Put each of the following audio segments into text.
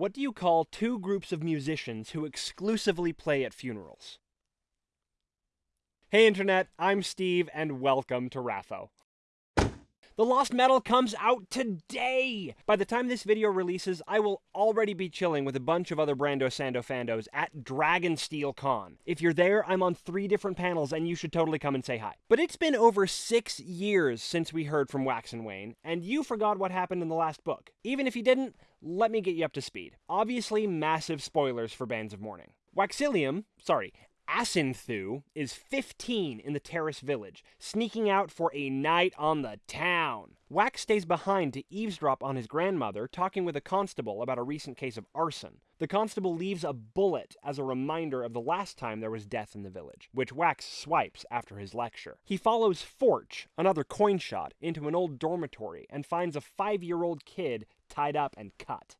What do you call two groups of musicians who exclusively play at funerals? Hey Internet, I'm Steve, and welcome to Rapho. The Lost Metal comes out today! By the time this video releases, I will already be chilling with a bunch of other Brando Sando fandos at Dragonsteel Con. If you're there, I'm on three different panels and you should totally come and say hi. But it's been over six years since we heard from Wax and Wayne, and you forgot what happened in the last book. Even if you didn't, let me get you up to speed. Obviously, massive spoilers for Bands of Mourning. Waxillium, sorry, Asinthew is 15 in the Terris village, sneaking out for a night on the town. Wax stays behind to eavesdrop on his grandmother talking with a constable about a recent case of arson. The constable leaves a bullet as a reminder of the last time there was death in the village, which Wax swipes after his lecture. He follows Forch, another coin shot, into an old dormitory and finds a five year old kid tied up and cut.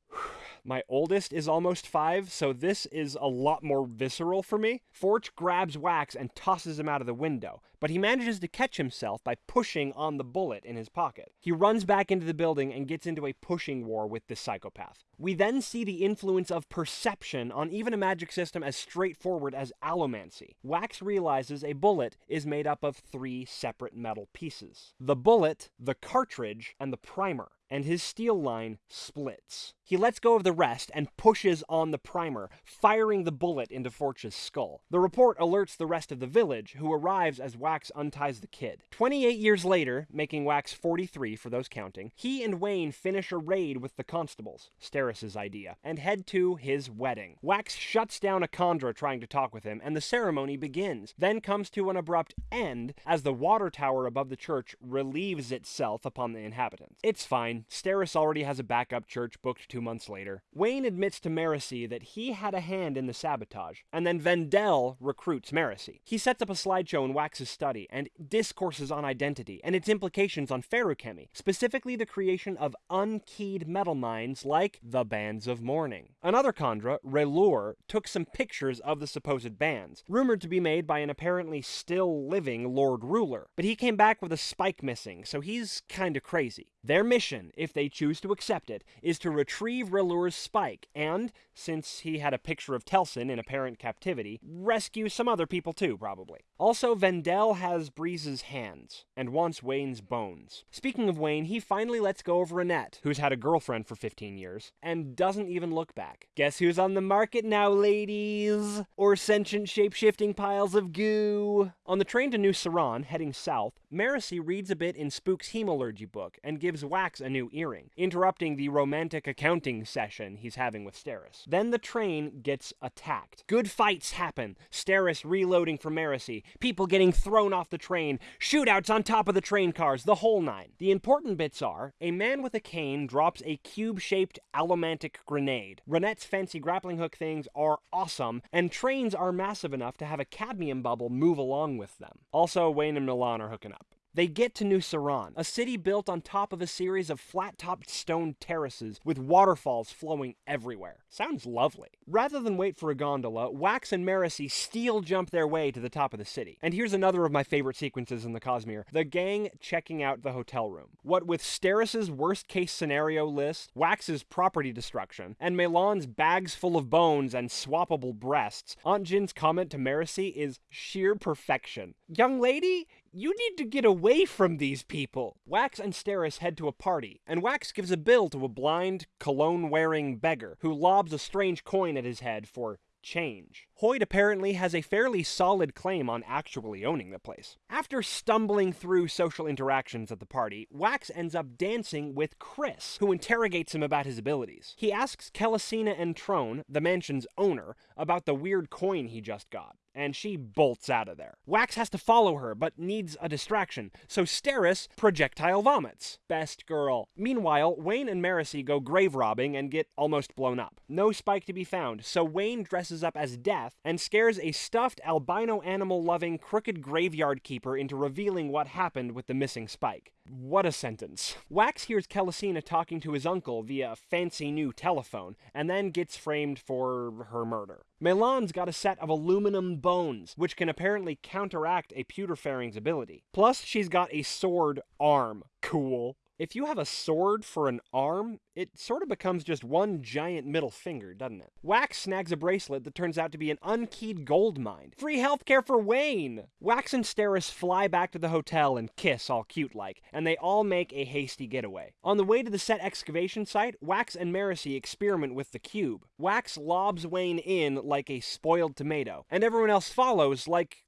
My oldest is almost five, so this is a lot more visceral for me. Forch grabs Wax and tosses him out of the window, but he manages to catch himself by pushing on the bullet in his pocket. He runs back into the building and gets into a pushing war with this psychopath. We then see the influence of perception on even a magic system as straightforward as allomancy. Wax realizes a bullet is made up of three separate metal pieces the bullet, the cartridge, and the primer and his steel line splits. He lets go of the rest and pushes on the primer, firing the bullet into Forch's skull. The report alerts the rest of the village, who arrives as Wax unties the kid. 28 years later, making Wax 43 for those counting, he and Wayne finish a raid with the constables, Steris's idea, and head to his wedding. Wax shuts down a Kandra trying to talk with him, and the ceremony begins, then comes to an abrupt end as the water tower above the church relieves itself upon the inhabitants. It's fine. Steris already has a backup church booked two months later. Wayne admits to Marasi that he had a hand in the sabotage, and then VenDell recruits Marasi. He sets up a slideshow in Wax's study and discourses on identity and its implications on feruchemy, specifically the creation of unkeyed metalminds like the Bands of Mourning. Another Kandra, ReLuur, took some pictures of the supposed bands, rumored to be made by an apparently still living Lord Ruler, but he came back with a spike missing, so he's kinda crazy. Their mission, if they choose to accept it, is to retrieve ReLuur's spike and, since he had a picture of Telsin in apparent captivity, rescue some other people too, probably. Also, VenDell has Breeze's hands and wants Wayne's bones. Speaking of Wayne, he finally lets go of Ranette, who's had a girlfriend for 15 years, and doesn't even look back. Guess who's on the market now, ladies? Or sentient shape-shifting piles of goo? On the train to New Seran, heading south, Marasi reads a bit in Spook's Hemalurgy book and gives Wax a new earring, interrupting the romantic accounting session he's having with Steris. Then the train gets attacked. Good fights happen. Steris reloading for Marasi, people getting thrown off the train, shootouts on top of the train cars, the whole nine. The important bits are a man with a cane drops a cube shaped allomantic grenade. Ranette's fancy grappling hook things are awesome, and trains are massive enough to have a cadmium bubble move along with them. Also, Wayne and MeLaan are hooking up. They get to New Seran, a city built on top of a series of flat topped stone terraces with waterfalls flowing everywhere. Sounds lovely. Rather than wait for a gondola, Wax and Marasi steel jump their way to the top of the city. And here's another of my favorite sequences in the Cosmere the gang checking out the hotel room. What with Steris's worst case scenario list, Wax's property destruction, and MeLaan's bags full of bones and swappable breasts, Aunt Jin's comment to Marasi is sheer perfection. Young lady, you need to get away from these people. Wax and Steris head to a party, and Wax gives a bill to a blind, cologne wearing beggar who lobs a strange coin at his head for change. Hoid apparently has a fairly solid claim on actually owning the place. After stumbling through social interactions at the party, Wax ends up dancing with Chris, who interrogates him about his abilities. He asks Kelesina and Trone, the mansion's owner, about the weird coin he just got and she bolts out of there. Wax has to follow her, but needs a distraction, so Steris projectile vomits. Best girl. Meanwhile, Wayne and Marasi go grave robbing and get almost blown up. No spike to be found, so Wayne dresses up as Death and scares a stuffed albino animal loving crooked graveyard keeper into revealing what happened with the missing spike. What a sentence. Wax hears Kelesina talking to his uncle via a fancy new telephone, and then gets framed for her murder. MeLaan's got a set of aluminum bones, which can apparently counteract a pewter ability. Plus, she's got a sword arm. Cool. If you have a sword for an arm, it sort of becomes just one giant middle finger, doesn't it? Wax snags a bracelet that turns out to be an unkeyed goldmind. Free healthcare for Wayne! Wax and Steris fly back to the hotel and kiss all cute like, and they all make a hasty getaway. On the way to the set excavation site, Wax and Marasi experiment with the cube. Wax lobs Wayne in like a spoiled tomato, and everyone else follows like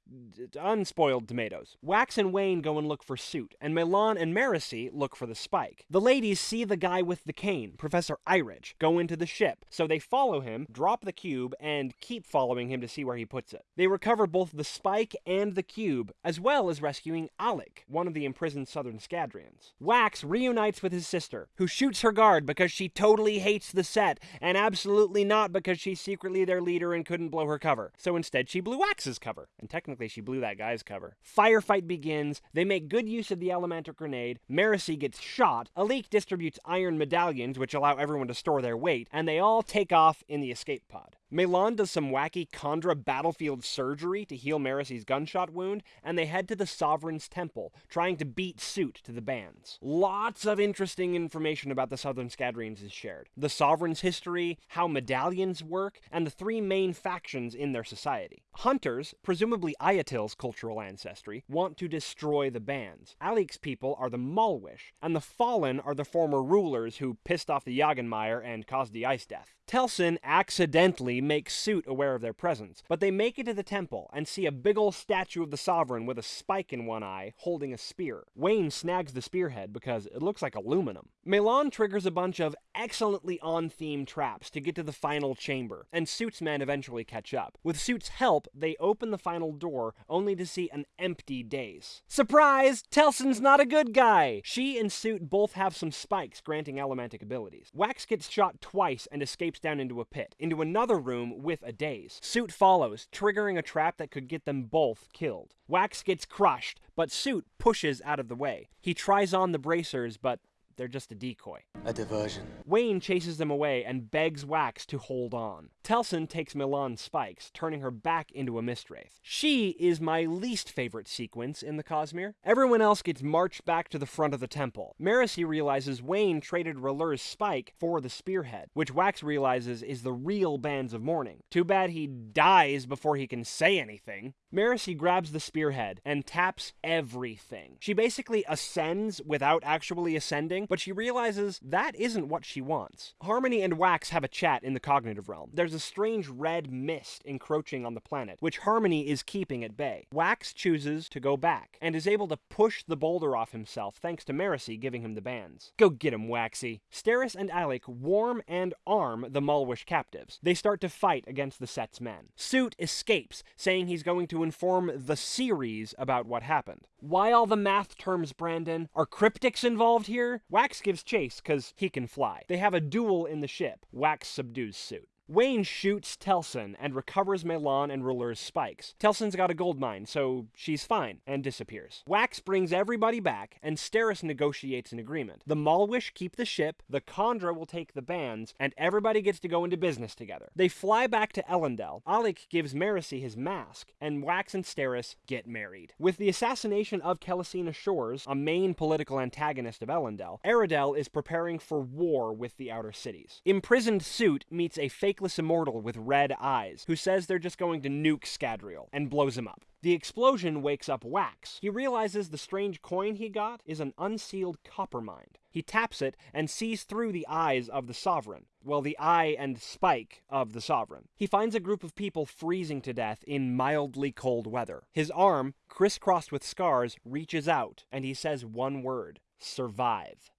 unspoiled tomatoes. Wax and Wayne go and look for Suit, and MeLaan and Marasi look for the spike. The ladies see the guy with the cane, Professor Irich, go into the ship, so they follow him, drop the cube, and keep following him to see where he puts it. They recover both the spike and the cube, as well as rescuing Alec, one of the imprisoned Southern Scadrians. Wax reunites with his sister, who shoots her guard because she totally hates the set, and absolutely not because she's secretly their leader and couldn't blow her cover. So instead, she blew Wax's cover, and technically she blew that guy's cover. Firefight begins, they make good use of the elemental grenade, Marasi gets shot, Allik distributes iron medallions which allow everyone to store their weight, and they all take off in the escape pod. MeLaan does some wacky Kandra battlefield surgery to heal Marasi's gunshot wound, and they head to the Sovereign's Temple, trying to beat suit to the bands. Lots of interesting information about the Southern Scadrians is shared. The Sovereign's history, how medallions work, and the three main factions in their society. Hunters, presumably Ayatil's cultural ancestry, want to destroy the bands. Allik's people are the Malwish, and the Fallen are the former rulers who pissed off the Jagenmeier and caused the Ice Death. Telsin accidentally makes Suit aware of their presence, but they make it to the temple and see a big ol' statue of the Sovereign with a spike in one eye holding a spear. Wayne snags the spearhead because it looks like aluminum. MeLaan triggers a bunch of excellently on-theme traps to get to the final chamber, and Suit's men eventually catch up. With Suit's help, they open the final door only to see an empty dais. Surprise! Telsin's not a good guy! She and Suit both have some spikes granting elementic abilities. Wax gets shot twice and escapes down into a pit, into another room with a dais. Suit follows, triggering a trap that could get them both killed. Wax gets crushed, but Suit pushes out of the way. He tries on the bracers, but they're just a decoy. A diversion. Wayne chases them away and begs Wax to hold on. Telsin takes MeLaan's spikes, turning her back into a Mistwraith. She is my least favorite sequence in the Cosmere. Everyone else gets marched back to the front of the temple. Marasi realizes Wayne traded ReLuur's spike for the spearhead, which Wax realizes is the real Bands of Mourning. Too bad he dies before he can say anything. Marasi grabs the spearhead and taps everything. She basically ascends without actually ascending, but she realizes that isn't what she wants. Harmony and Wax have a chat in the cognitive realm. There's a strange red mist encroaching on the planet, which Harmony is keeping at bay. Wax chooses to go back, and is able to push the boulder off himself thanks to Marasi giving him the bands. Go get him, Waxy. Steris and Alec warm and arm the Malwish captives. They start to fight against the set's men. Suit escapes, saying he's going to inform the series about what happened. Why all the math terms, Brandon? Are cryptics involved here? Wax gives chase because he can fly. They have a duel in the ship. Wax subdues Suit. Wayne shoots Telsin and recovers MeLaan and ReLuur's spikes. Telsin's got a goldmind, so she's fine, and disappears. Wax brings everybody back, and Steris negotiates an agreement. The Malwish keep the ship, the Kandra will take the bands, and everybody gets to go into business together. They fly back to Elendel. Alec gives Marasi his mask, and Wax and Steris get married. With the assassination of Kelesina Shores, a main political antagonist of Elendel, Aradel is preparing for war with the Outer Cities. Imprisoned Suit meets a fake faceless immortal with red eyes, who says they're just going to nuke Scadrial, and blows him up. The explosion wakes up Wax. He realizes the strange coin he got is an unsealed coppermind. He taps it and sees through the eyes of the Sovereign. Well, the eye and spike of the Sovereign. He finds a group of people freezing to death in mildly cold weather. His arm, crisscrossed with scars, reaches out, and he says one word survive.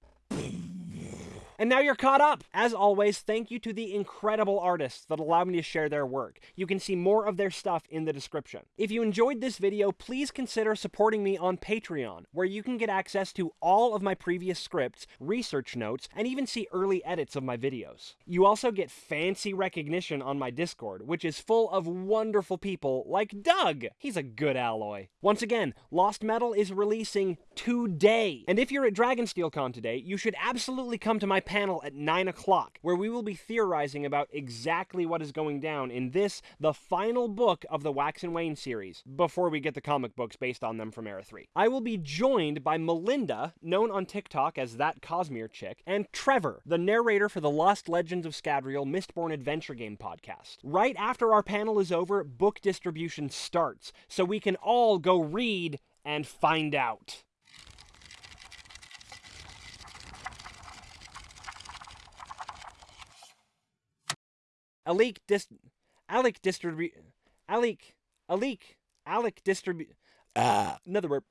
And now you're caught up! As always, thank you to the incredible artists that allow me to share their work. You can see more of their stuff in the description. If you enjoyed this video, please consider supporting me on Patreon, where you can get access to all of my previous scripts, research notes, and even see early edits of my videos. You also get fancy recognition on my Discord, which is full of wonderful people like Doug! He's a good alloy. Once again, Lost Metal is releasing today! And if you're at DragonsteelCon today, you should absolutely come to my panel at 9 o'clock, where we will be theorizing about exactly what is going down in this, the final book of the Wax and Wayne series, before we get the comic books based on them from Era 3. I will be joined by Melinda, known on TikTok as That Cosmere Chick, and Trevor, the narrator for the Lost Legends of Scadrial Mistborn Adventure Game podcast. Right after our panel is over, book distribution starts, so we can all go read and find out. Alik dis Alec distribute Alec Alik Alec distribute Ah, another word.